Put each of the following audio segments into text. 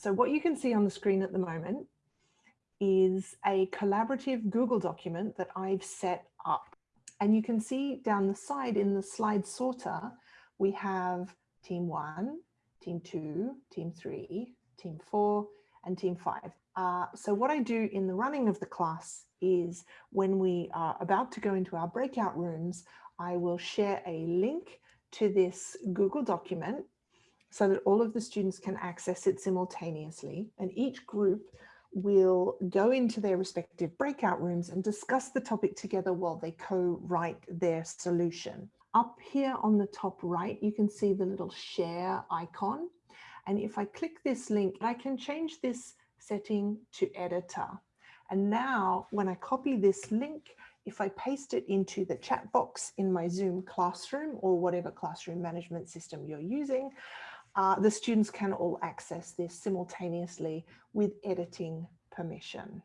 So what you can see on the screen at the moment is a collaborative Google document that I've set up. And you can see down the side in the slide sorter, we have team one, team two, team three, team four, and team five. Uh, so what I do in the running of the class is when we are about to go into our breakout rooms, I will share a link to this Google document so that all of the students can access it simultaneously. And each group will go into their respective breakout rooms and discuss the topic together while they co-write their solution. Up here on the top right, you can see the little share icon. And if I click this link, I can change this setting to editor. And now when I copy this link, if I paste it into the chat box in my Zoom classroom or whatever classroom management system you're using, uh, the students can all access this simultaneously with editing permission.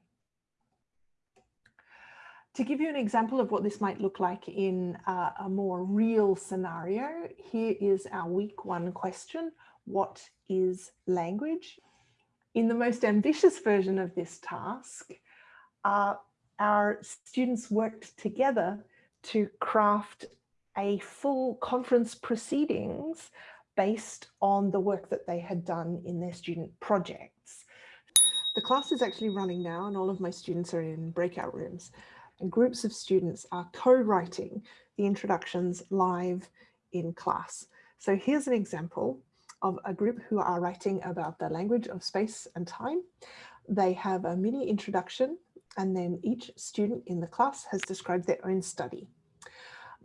To give you an example of what this might look like in uh, a more real scenario, here is our week one question. What is language? In the most ambitious version of this task, uh, our students worked together to craft a full conference proceedings based on the work that they had done in their student projects. The class is actually running now and all of my students are in breakout rooms and groups of students are co-writing the introductions live in class. So here's an example of a group who are writing about the language of space and time. They have a mini introduction and then each student in the class has described their own study.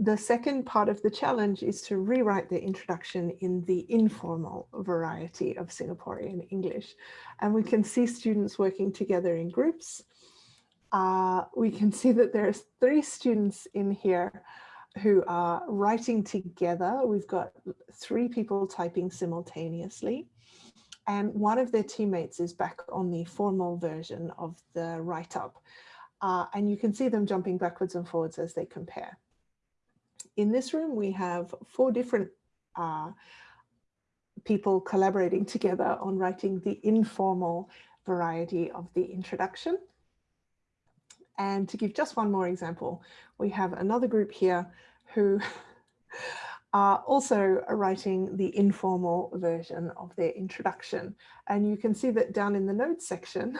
The second part of the challenge is to rewrite the introduction in the informal variety of Singaporean English. And we can see students working together in groups. Uh, we can see that there's three students in here who are writing together. We've got three people typing simultaneously. And one of their teammates is back on the formal version of the write-up. Uh, and you can see them jumping backwards and forwards as they compare. In this room, we have four different uh, people collaborating together on writing the informal variety of the introduction. And to give just one more example, we have another group here who are also writing the informal version of their introduction. And you can see that down in the notes section,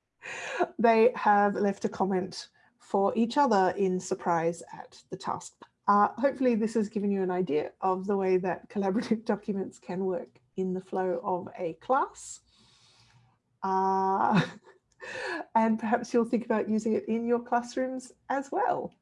they have left a comment for each other in surprise at the task. Uh, hopefully this has given you an idea of the way that collaborative documents can work in the flow of a class. Uh, and perhaps you'll think about using it in your classrooms as well.